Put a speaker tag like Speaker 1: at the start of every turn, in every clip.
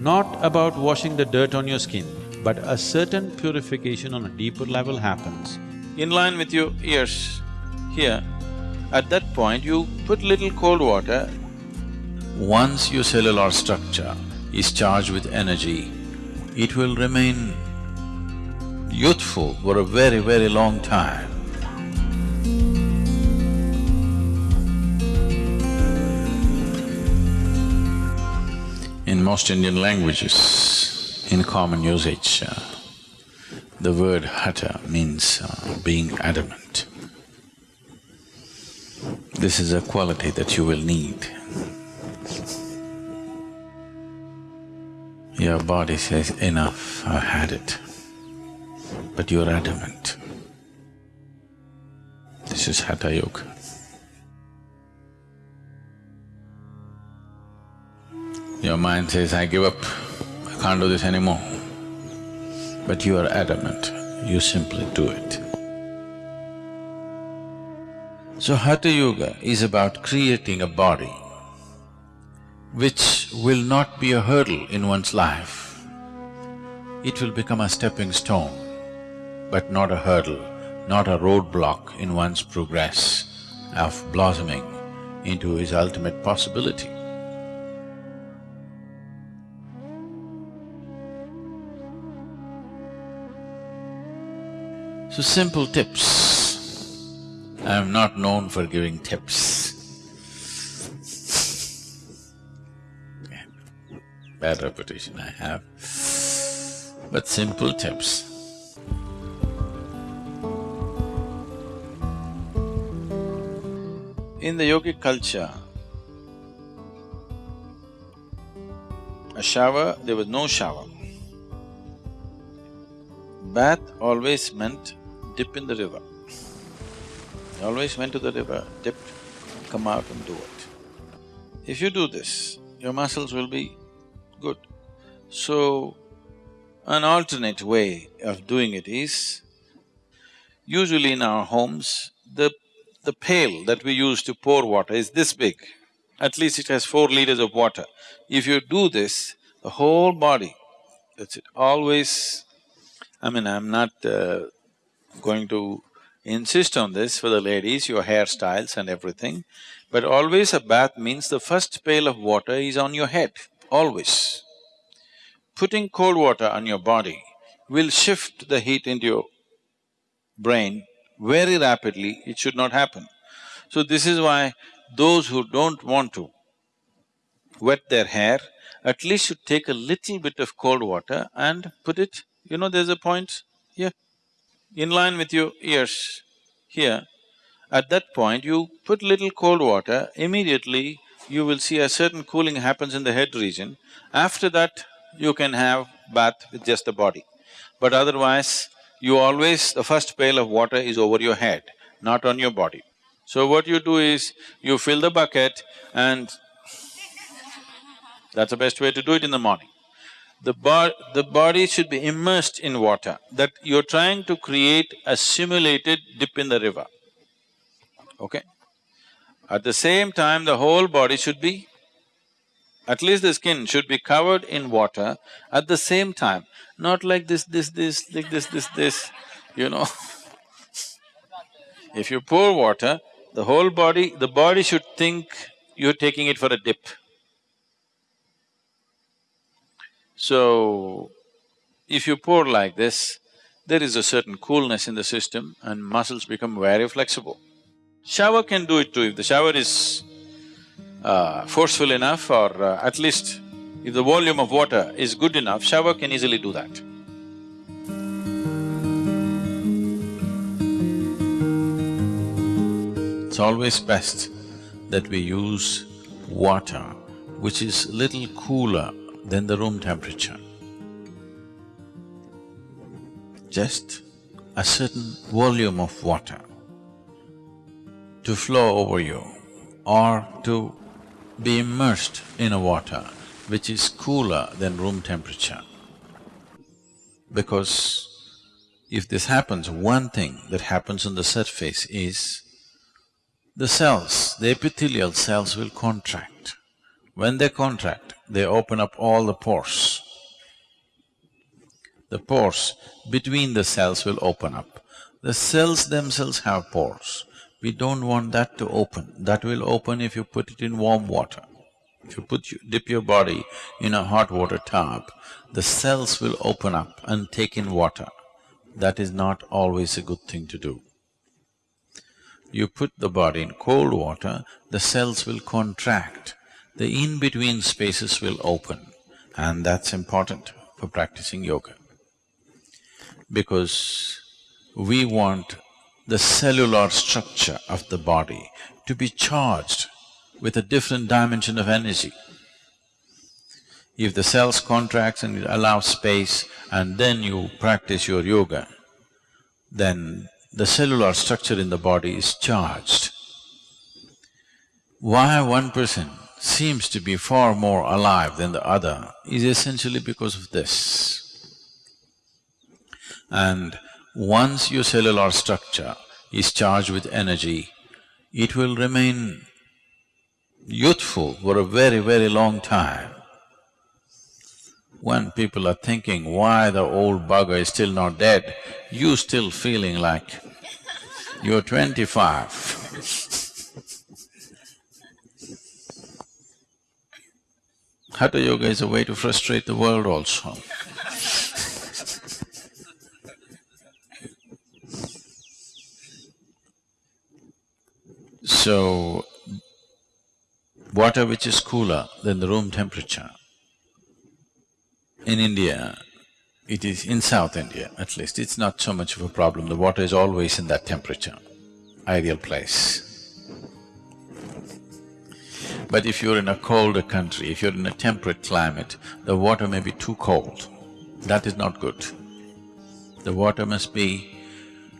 Speaker 1: not about washing the dirt on your skin, but a certain purification on a deeper level happens.
Speaker 2: In line with your ears, here, at that point you put little cold water. Once your cellular structure is charged with energy, it will remain youthful for a very, very long time. Most Indian languages, in common usage, uh, the word hata means uh, being adamant. This is a quality that you will need. Your body says, enough, I've had it. But you're adamant. This is Hatha Yoga. Your mind says, I give up, I can't do this anymore. But you are adamant, you simply do it. So Hatha Yoga is about creating a body which will not be a hurdle in one's life. It will become a stepping stone, but not a hurdle, not a roadblock in one's progress of blossoming into his ultimate possibility. So simple tips. I am not known for giving tips. Bad reputation I have, but simple tips. In the yogic culture, a shower, there was no shower. Bath always meant dip in the river. Always went to the river, dipped, come out and do it. If you do this, your muscles will be good. So, an alternate way of doing it is, usually in our homes, the… the pail that we use to pour water is this big. At least it has four liters of water. If you do this, the whole body, that's it, always… I mean, I'm not uh, going to insist on this for the ladies, your hairstyles and everything, but always a bath means the first pail of water is on your head, always. Putting cold water on your body will shift the heat into your brain very rapidly, it should not happen. So this is why those who don't want to wet their hair, at least should take a little bit of cold water and put it, you know there's a point here, in line with your ears here, at that point you put little cold water, immediately you will see a certain cooling happens in the head region. After that, you can have bath with just the body. But otherwise, you always… the first pail of water is over your head, not on your body. So what you do is, you fill the bucket and that's the best way to do it in the morning the, bo the body should be immersed in water, that you're trying to create a simulated dip in the river, okay? At the same time, the whole body should be, at least the skin should be covered in water at the same time, not like this, this, this, like this, this, this, you know If you pour water, the whole body… the body should think you're taking it for a dip. So, if you pour like this, there is a certain coolness in the system and muscles become very flexible. Shower can do it too, if the shower is uh, forceful enough or uh, at least if the volume of water is good enough, shower can easily do that. It's always best that we use water which is little cooler than the room temperature. Just a certain volume of water to flow over you or to be immersed in a water which is cooler than room temperature. Because if this happens, one thing that happens on the surface is the cells, the epithelial cells will contract. When they contract, they open up all the pores. the pores between the cells will open up. The cells themselves have pores. We don't want that to open. That will open if you put it in warm water. If you put… dip your body in a hot water tub, the cells will open up and take in water. That is not always a good thing to do. You put the body in cold water, the cells will contract, the in-between spaces will open and that's important for practicing yoga. Because we want the cellular structure of the body to be charged with a different dimension of energy. If the cells contracts and allow space and then you practice your yoga, then the cellular structure in the body is charged. Why one person seems to be far more alive than the other is essentially because of this. And once your cellular structure is charged with energy, it will remain youthful for a very, very long time. When people are thinking, why the old bugger is still not dead, you're still feeling like you're twenty-five Hatha Yoga is a way to frustrate the world also. so, water which is cooler than the room temperature, in India, it is in South India at least, it's not so much of a problem, the water is always in that temperature, ideal place. But if you're in a colder country, if you're in a temperate climate, the water may be too cold. That is not good. The water must be,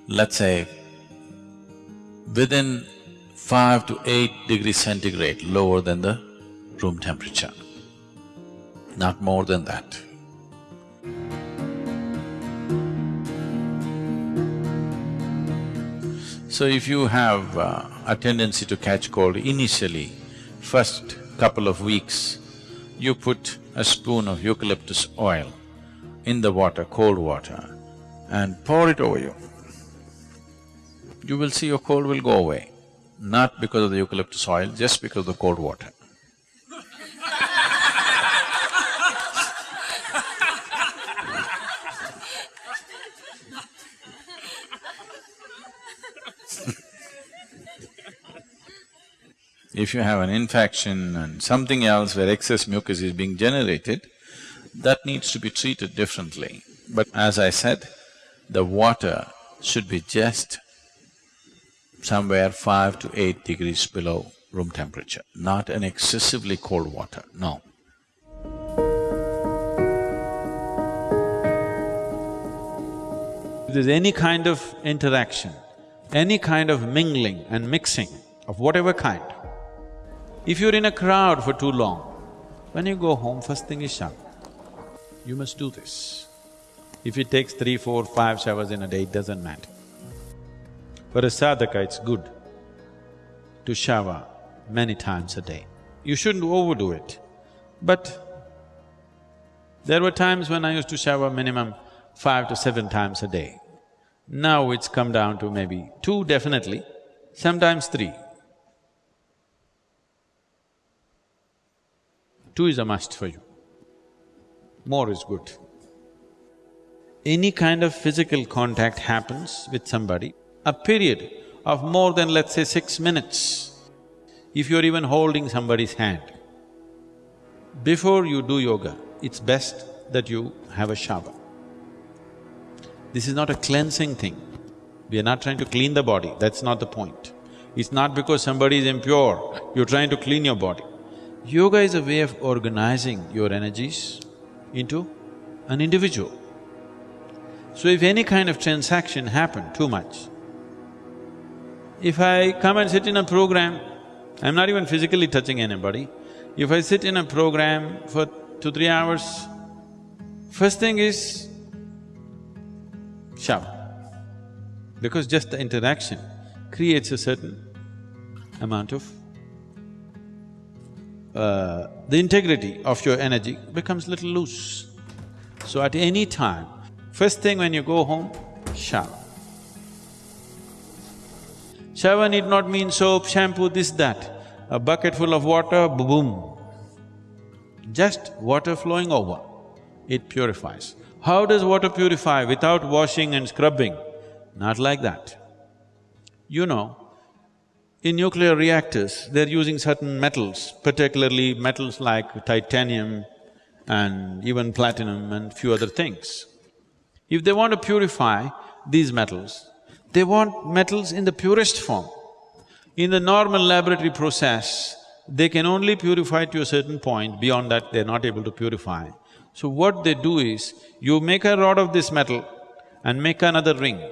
Speaker 2: let's say, within five to eight degrees centigrade lower than the room temperature, not more than that. So if you have uh, a tendency to catch cold initially, first couple of weeks, you put a spoon of eucalyptus oil in the water, cold water, and pour it over you. You will see your cold will go away, not because of the eucalyptus oil, just because of the cold water. If you have an infection and something else where excess mucus is being generated, that needs to be treated differently. But as I said, the water should be just somewhere five to eight degrees below room temperature, not an excessively cold water, no.
Speaker 1: If there's any kind of interaction, any kind of mingling and mixing of whatever kind, if you're in a crowd for too long, when you go home, first thing is shower. You must do this. If it takes three, four, five showers in a day, it doesn't matter. For a sadhaka, it's good to shower many times a day. You shouldn't overdo it, but there were times when I used to shower minimum five to seven times a day. Now it's come down to maybe two definitely, sometimes three. Two is a must for you. More is good. Any kind of physical contact happens with somebody, a period of more than let's say six minutes, if you're even holding somebody's hand, before you do yoga, it's best that you have a shower. This is not a cleansing thing. We are not trying to clean the body, that's not the point. It's not because somebody is impure, you're trying to clean your body. Yoga is a way of organizing your energies into an individual. So if any kind of transaction happen too much, if I come and sit in a program, I'm not even physically touching anybody, if I sit in a program for two, three hours, first thing is shower. Because just the interaction creates a certain amount of uh, the integrity of your energy becomes little loose. So at any time, First thing when you go home, shower. Shower need not mean soap, shampoo, this, that. A bucket full of water, boom. Just water flowing over, it purifies. How does water purify without washing and scrubbing? Not like that. You know, in nuclear reactors, they're using certain metals, particularly metals like titanium and even platinum and few other things. If they want to purify these metals, they want metals in the purest form. In the normal laboratory process, they can only purify to a certain point, beyond that they're not able to purify. So what they do is, you make a rod of this metal and make another ring.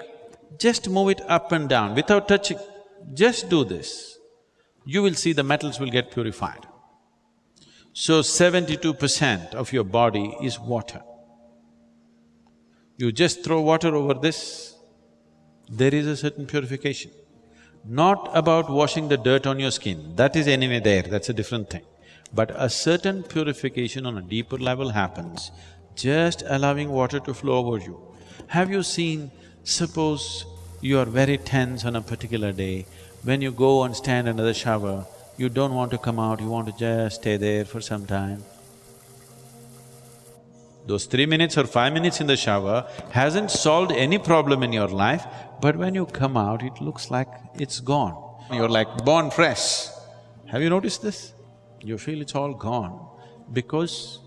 Speaker 1: Just move it up and down without touching. Just do this. You will see the metals will get purified. So seventy-two percent of your body is water. You just throw water over this, there is a certain purification. Not about washing the dirt on your skin, that is anyway there, that's a different thing. But a certain purification on a deeper level happens, just allowing water to flow over you. Have you seen, suppose you are very tense on a particular day, when you go and stand under the shower, you don't want to come out, you want to just stay there for some time. Those three minutes or five minutes in the shower hasn't solved any problem in your life, but when you come out, it looks like it's gone. You're like born fresh. Have you noticed this? You feel it's all gone because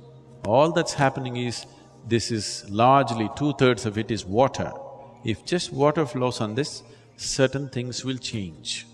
Speaker 1: all that's happening is, this is largely two-thirds of it is water. If just water flows on this, certain things will change.